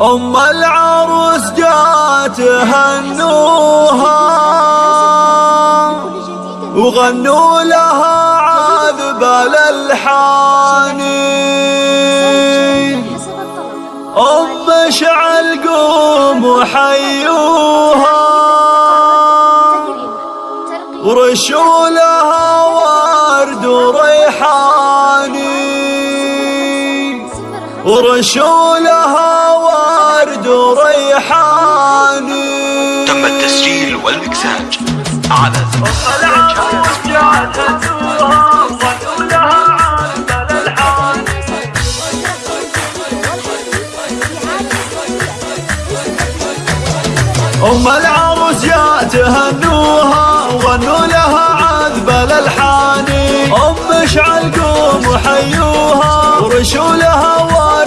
أم العروس جات هنوها وغنوا لها عذب الألحان. أم شعل قوم وحيوها. ورشوا لها ورشوا لها ورد وريحاني تم التسجيل والمكساج على أم العروس يا تهنوها وغنوا لها عذب الألحان. أم شعل قوم وحيوها ورشوا لها ورد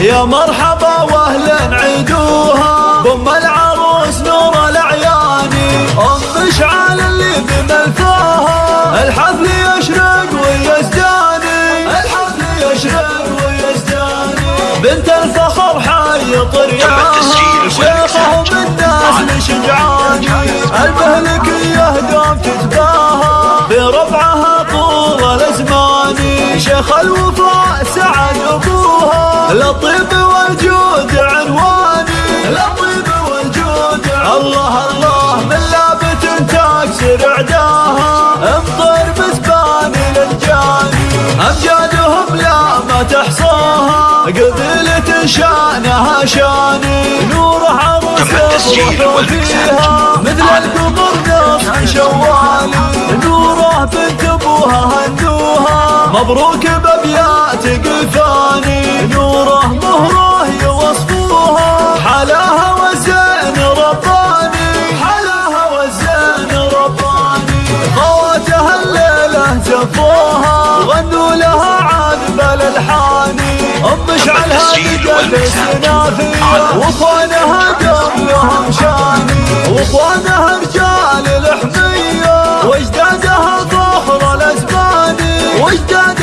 يا مرحبا واهلا عيدوها بأم العروس نور الأعياني أم شعل اللي بملفاها الحفل يشرق ويزداني الحفل يشرق ويزداني بنت الفخر حي طرياها شيخهم الناس لشجعاني. المهلكية قام شيخ الوفاء سعد أبوها. للطيب والجود عنواني. للطيب والجود الله الله من لابة تكسر عداها امطر بزبان للجاني. أمجادهم لا ما تحصاها. قبيلة شانها شاني. نور عروس يفرح فيها مثل القمر نصف شوالي. نوره بنت أبوها هنوها مبروك بابيات قفاني نوره مهره يوصفوها حلاها وزين رباني. حلاها وزين رباني. خواتها الليلة زفوها غنوا لها عذب الالحاني أم شعلها بقلب سنافيه وأخوانها قبلهم شاني. وأخوانها رجال Olha